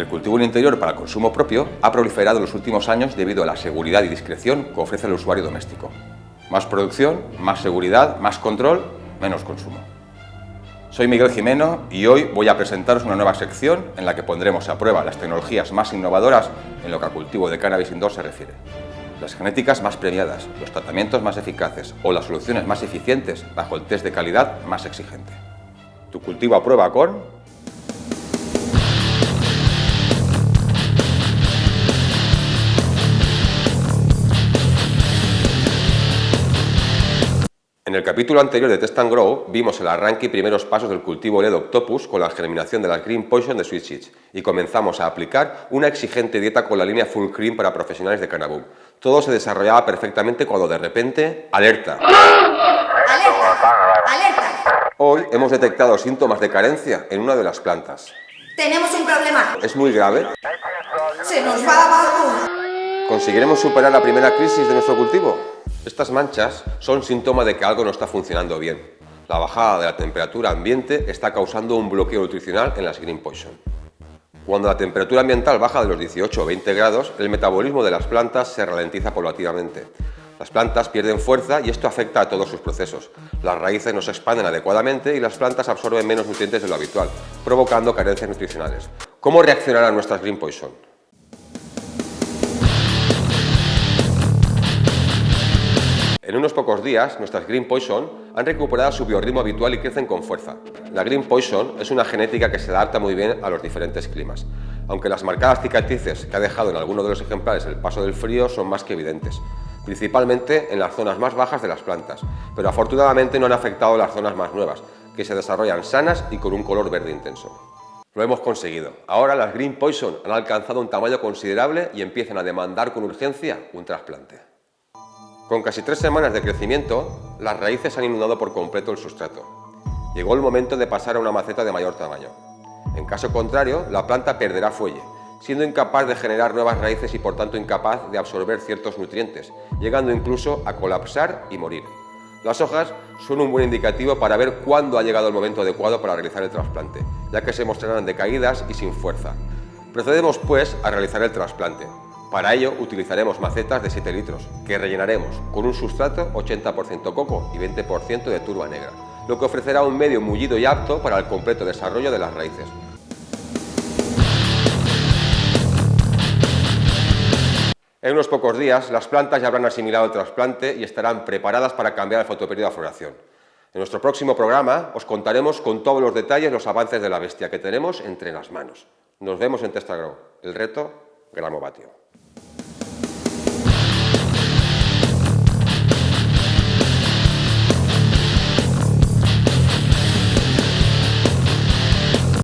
El cultivo en interior para consumo propio ha proliferado en los últimos años debido a la seguridad y discreción que ofrece el usuario doméstico. Más producción, más seguridad, más control, menos consumo. Soy Miguel Jimeno y hoy voy a presentaros una nueva sección en la que pondremos a prueba las tecnologías más innovadoras en lo que al cultivo de cannabis indoor se refiere. Las genéticas más premiadas, los tratamientos más eficaces o las soluciones más eficientes bajo el test de calidad más exigente. Tu cultivo a prueba con En el capítulo anterior de Test and Grow vimos el arranque y primeros pasos del cultivo LED Octopus con la germinación de la Green Poison de Sweet Seeds y comenzamos a aplicar una exigente dieta con la línea Full Cream para profesionales de Cannabis. Todo se desarrollaba perfectamente cuando de repente... ¡Alerta! ¡Alerta! ¡Alerta! Hoy hemos detectado síntomas de carencia en una de las plantas. ¡Tenemos un problema! ¿Es muy grave? ¡Se nos va abajo! ¿Conseguiremos superar la primera crisis de nuestro cultivo? Estas manchas son síntoma de que algo no está funcionando bien. La bajada de la temperatura ambiente está causando un bloqueo nutricional en las Green Poison. Cuando la temperatura ambiental baja de los 18 o 20 grados, el metabolismo de las plantas se ralentiza paulatinamente. Las plantas pierden fuerza y esto afecta a todos sus procesos. Las raíces no se expanden adecuadamente y las plantas absorben menos nutrientes de lo habitual, provocando carencias nutricionales. ¿Cómo reaccionarán nuestras Green Poison? En unos pocos días, nuestras Green Poison han recuperado su biorritmo habitual y crecen con fuerza. La Green Poison es una genética que se adapta muy bien a los diferentes climas, aunque las marcadas cicatrices que ha dejado en algunos de los ejemplares el paso del frío son más que evidentes, principalmente en las zonas más bajas de las plantas, pero afortunadamente no han afectado las zonas más nuevas, que se desarrollan sanas y con un color verde intenso. Lo hemos conseguido. Ahora las Green Poison han alcanzado un tamaño considerable y empiezan a demandar con urgencia un trasplante. Con casi tres semanas de crecimiento, las raíces han inundado por completo el sustrato. Llegó el momento de pasar a una maceta de mayor tamaño. En caso contrario, la planta perderá fuelle, siendo incapaz de generar nuevas raíces y por tanto incapaz de absorber ciertos nutrientes, llegando incluso a colapsar y morir. Las hojas son un buen indicativo para ver cuándo ha llegado el momento adecuado para realizar el trasplante, ya que se mostrarán decaídas y sin fuerza. Procedemos pues a realizar el trasplante. Para ello utilizaremos macetas de 7 litros, que rellenaremos con un sustrato 80% coco y 20% de turba negra, lo que ofrecerá un medio mullido y apto para el completo desarrollo de las raíces. En unos pocos días, las plantas ya habrán asimilado el trasplante y estarán preparadas para cambiar el fotoperiodo de floración. En nuestro próximo programa os contaremos con todos los detalles los avances de la bestia que tenemos entre las manos. Nos vemos en Testagrow. El reto, gramovatio.